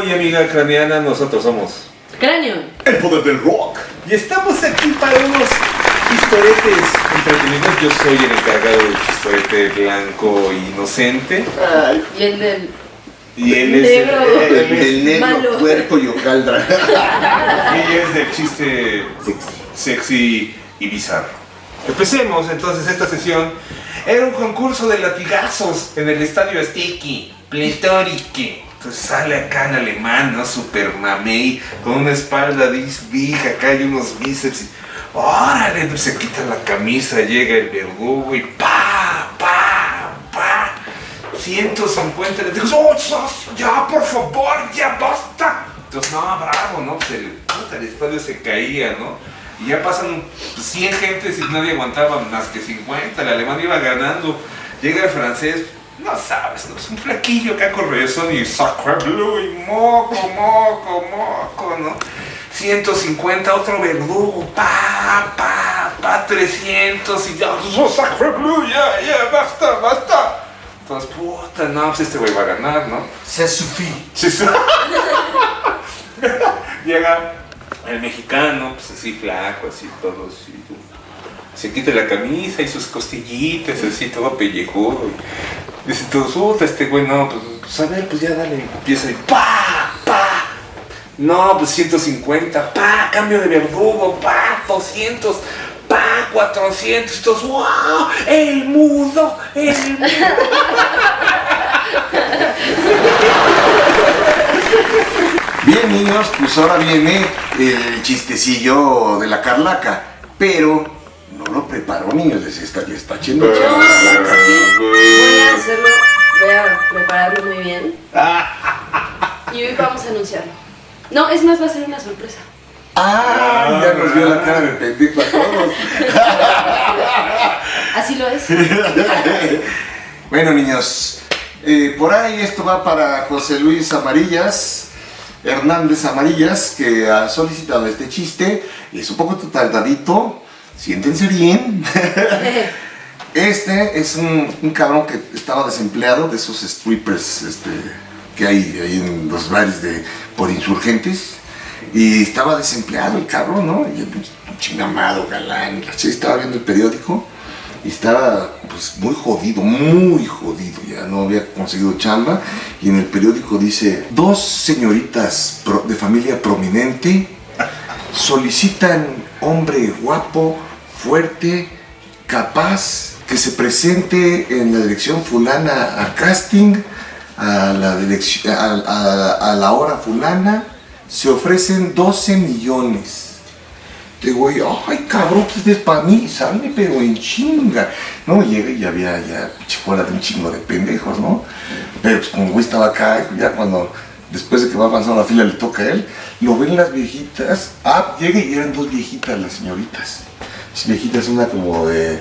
amigo y amiga craneana, nosotros somos Cráneo. El poder del rock. y estamos aquí para unos chistoretes entretenidos. Yo soy el encargado del chistorete blanco e inocente Ay, Y el del. y él es Negro. el, el, el negro Malo. puerco y hojaldra. y es del chiste sexy y bizarro. Empecemos entonces esta sesión. Era un concurso de latigazos en el estadio Sticky, pletórique. Entonces sale acá en alemán, ¿no? Super mamey, con una espalda disbija, acá hay unos bíceps. Y, órale, pues se quita la camisa, llega el verdugo y pa, pa, pa. 150, le digo, oh, ya, por favor, ya basta. Entonces, no, bravo, ¿no? Pues el, puta, el estadio se caía, ¿no? Y ya pasan 100 gentes y nadie aguantaba más que 50. El alemán iba ganando. Llega el francés, no sabes, ¿no? es un flaquillo con razón y sacre bleu y moco, moco, moco, ¿no? 150, otro verdugo, pa, pa, pa, 300 y ya, oh, sacre bleu, ya, ya, basta, basta. Entonces, puta, no, pues este güey va a ganar, ¿no? Se sufí. Sí, sí. Llega el mexicano, pues así flaco, así todo así. Se quita la camisa y sus costillitas, así todo pellejudo. Dice todos, puta, este güey, no, pues, pues, a ver, pues ya dale. Empieza y pa, pa. No, pues 150, pa, cambio de verdugo, pa, 200, pa, 400. Y todos, wow, el mudo, el mudo. Bien, niños, pues ahora viene el chistecillo de la Carlaca. Pero no lo preparó, niños. Les está, ya está Yo sí, voy a hacerlo. Voy a prepararlo muy bien. Y hoy vamos a anunciarlo. No, es más, va a ser una sorpresa. Ah, ya nos vio la cara de pendejo a todos. Así lo es. Bueno, niños, eh, por ahí esto va para José Luis Amarillas, Hernández Amarillas, que ha solicitado este chiste. Es un poco tardadito, siéntense bien. Este es un, un cabrón que estaba desempleado de esos strippers este, que hay ahí en los bares de, por insurgentes. Y estaba desempleado el cabrón, ¿no? Pinche chingamado, galán. estaba viendo el periódico y estaba pues muy jodido, muy jodido, ya no había conseguido chamba y en el periódico dice, dos señoritas de familia prominente solicitan hombre guapo, fuerte, capaz, que se presente en la dirección fulana a casting, a la, dirección, a, a- a la hora fulana, se ofrecen 12 millones. Este güey, ay cabrón, pues es para mí, sale pero en chinga. No, llega y había ya chicola de un chingo de pendejos, ¿no? Pero pues como güey estaba acá, ya cuando, después de que va avanzando la fila le toca a él, lo ven las viejitas, ah, llega y eran dos viejitas las señoritas. Las viejitas, una como de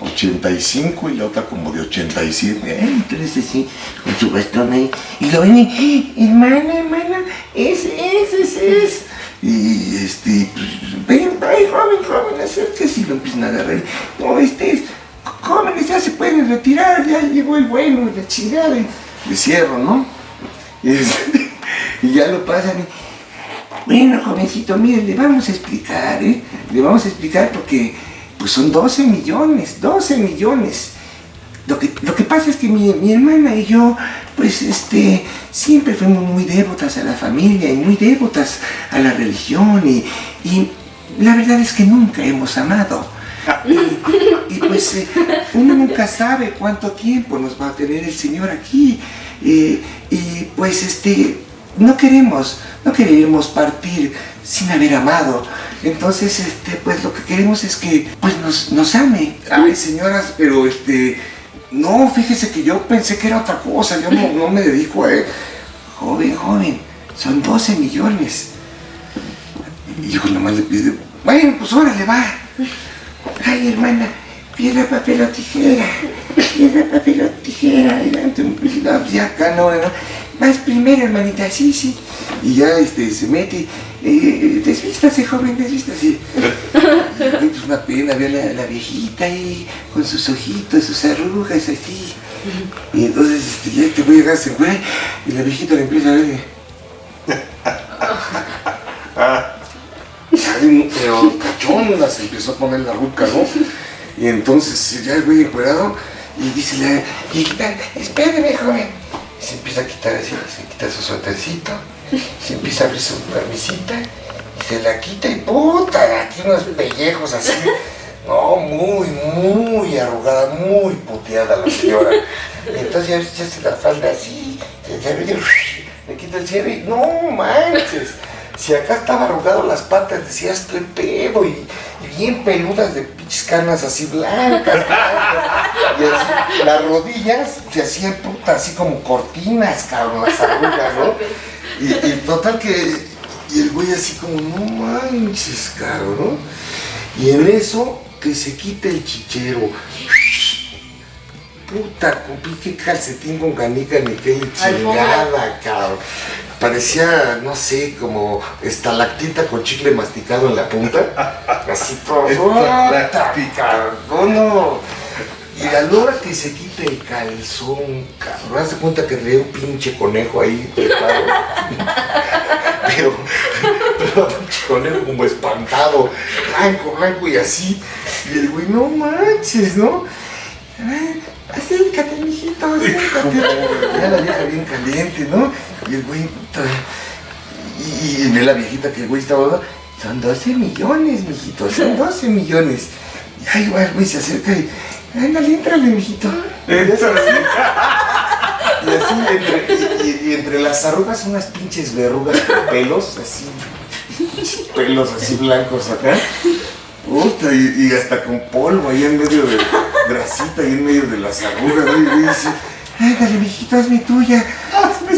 85 y la otra como de 87. Eh, Entonces así, con su bastón ahí. Y lo ven y, "Eh, hermana, hermana, ese, ese, ese es. Y este, ven, ven, joven, joven, acérquese y lo empiezan a agarrar. No, este es, jóvenes ya se pueden retirar, ya llegó el bueno, la chingada. Le cierro, ¿no? Y, este, y ya lo pasan bueno, jovencito, mire, le vamos a explicar, ¿eh? Le vamos a explicar porque, pues son 12 millones, 12 millones. Lo que, lo que pasa es que mi, mi hermana y yo, pues, este, siempre fuimos muy devotas a la familia y muy devotas a la religión y, y la verdad es que nunca hemos amado. Y, pues eh, uno nunca sabe cuánto tiempo nos va a tener el Señor aquí. eh, y pues este, no queremos, no queremos partir sin haber amado. Entonces, este, pues lo que queremos es que pues nos, nos ame. Ay, señoras, pero este, no, fíjese que yo pensé que era otra cosa, yo no, no me dedico a él. Joven, joven, son 12 millones. Y yo nomás le pide, bueno, pues órale, va. Ay, hermana, piedra, papel o tijera. Piedra, papel o tijera. Ya acá no, no. Vas primero, hermanita, sí, sí. Y ya este, se mete, eh, desvístase, joven, desvístase. Pues una pena ver la, la viejita ahí, con sus ojitos, sus arrugas así. Y entonces este, ya este güey llega ese güey y la viejita le empieza a ver. Ay, pero cachonda se empezó a poner la ruca, ¿no? Y entonces ya el güey encuerado y dice la viejita, espéreme joven. Y se empieza a quitar así, se quita su suétercito, se empieza a abrir su camisita y se la quita y puta, aquí unos pellejos así. No, muy, muy arrugada, muy puteada la señora. Entonces ya se la falda así, se le quita el cierre y no manches. Si acá estaba arrugado las patas, decías qué pedo, y, bien peludas de pinches canas así blancas, Y así, las rodillas se hacían puta así como cortinas, cabrón, las arrugas, ¿no? Y, y total que, y el güey así como, no manches, cabrón, ¿no? Y en eso que se quite el chichero. Puta, qué calcetín con canica ni qué chingada, cabrón. Parecía, no sé, como estalactita con chicle masticado en la punta. Así todo. No, no. Y a la hora que se quite el calzón, cabrón, haz de cuenta que traía un pinche conejo ahí pero, pero pinche conejo como espantado, blanco, blanco y así. Y el güey, no manches, ¿no? Acércate, mijito, acércate. Ya la vieja bien caliente, ¿no? Y el güey, y, y la viejita que el güey estaba, son 12 millones, mijito, son 12 millones. Y ahí va el güey se acerca y Ándale, entrale, mijito. Y así, entre, y, entre las arrugas unas pinches verrugas con pelos, así, pelos así blancos acá. Puta, y, hasta con polvo ahí en medio de grasita, ahí en medio de las arrugas, y dice, ándale, mijito, es mi tuya.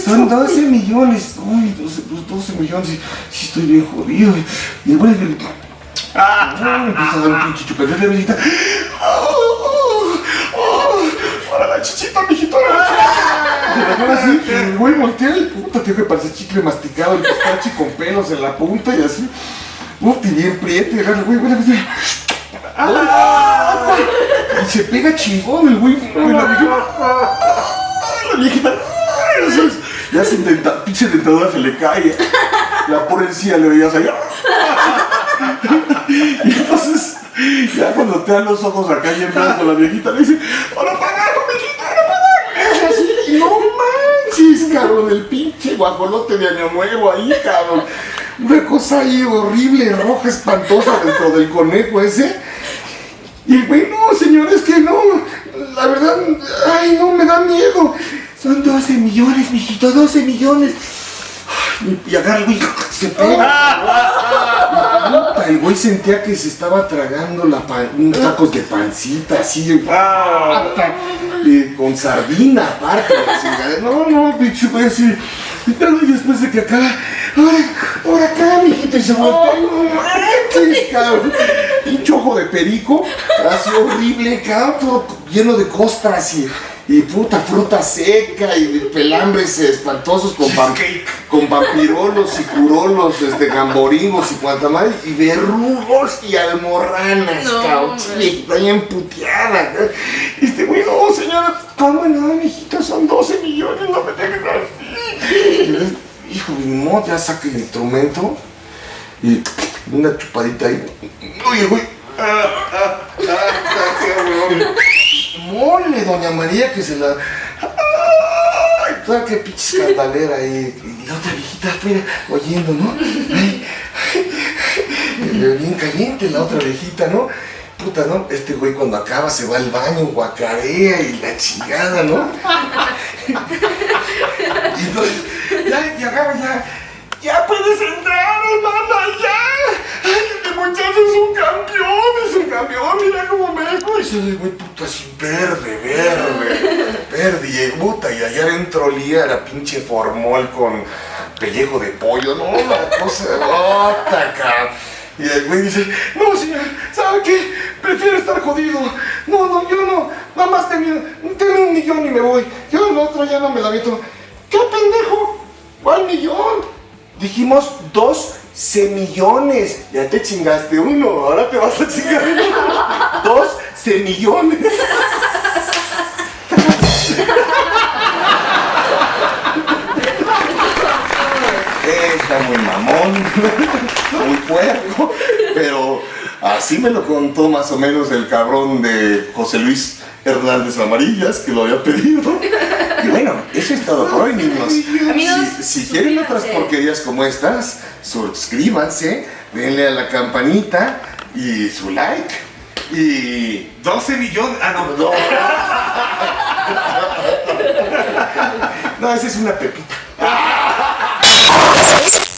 Son 12 millones. Uy, 12, 12 pues, millones, sí, estoy bien jodido. Y vuelve, empieza a dar un pinche chupete de viejita. para la chichita, mijito. así, el güey voltea y puta, tío, que parece chicle masticado, el pistache con pelos en la punta y así. Uf, y bien prieto, y el güey, güey, ¡Ah! Y se pega chingón el güey, la viejita. La viejita. Ya se intenta, pinche dentadura se le cae. La pobre encía le veías ahí. Y entonces ya cuando te dan los ojos acá y en blanco la viejita le dice, ¡Hola, pagaron, viejita, no pagaron! Y no manches, cabrón, el pinche guajolote de Año Nuevo ahí, cabrón. Una cosa ahí horrible, roja, espantosa dentro del conejo ese. Y el güey, no, señor, es que no, la verdad, ay, no, me da miedo. Son 12 millones, mijito, 12 millones. Y agarra güey, se pega. El güey sentía que se estaba tragando la unos tacos de pancita, así, con sardina aparte. no, no, pinche güey, así. Y después de que acá, ahora, ahora acá, mijito, y se voltea, no cabrón. Pinche ojo de perico, así horrible, cabrón, todo lleno de costras y y puta fruta seca y pelambres espantosos con, con vampirolos y curolos, este, gamboringos y cuanta más, y verrugos y almorranas, no, cabrón, está bien puteada. Este güey, no, señora, ¿cómo no, mijito? Son 12 millones, no me dejes así. Hijo, modo, ya saca el instrumento y una chupadita ahí. Oye, güey. Ah, ah, ah, ah, mole, doña María, que se la... ¡Ay! Toda que pinche escandalera ahí. Y la otra viejita afuera oyendo, ¿no? Ay, bien caliente la otra viejita, ¿no? Puta, ¿no? Este güey cuando acaba se va al baño, guacarea y la chingada, ¿no? y entonces, ya, ya ya, ya puedes entrar, hermana, ya. Ay, muchacho es un campeón, campeón, mira cómo me dejo. Y se güey, puta, así verde, verde, verde. Y puta, y allá adentro olía la pinche formol con pellejo de pollo, no, la cosa, puta, cabrón. Y el güey dice, no señor, ¿sabe qué? Prefiero estar jodido. No, no, yo no, nada más tengo, tengo un millón y me voy. Yo el otro ya no me la meto. ¿Qué pendejo? ¿Cuál millón? Dijimos dos semillones. Ya te chingaste uno, ahora te vas a chingar uno. Dos semillones. Está muy mamón, muy puerco, pero así me lo contó más o menos el cabrón de José Luis Hernández Amarillas, que lo había pedido. Y bueno, eso es todo por hoy, niños. si, si quieren otras porquerías como estas, suscríbanse, denle a la campanita y su like. Y 12 millones. Ah, no. No, esa es una pepita.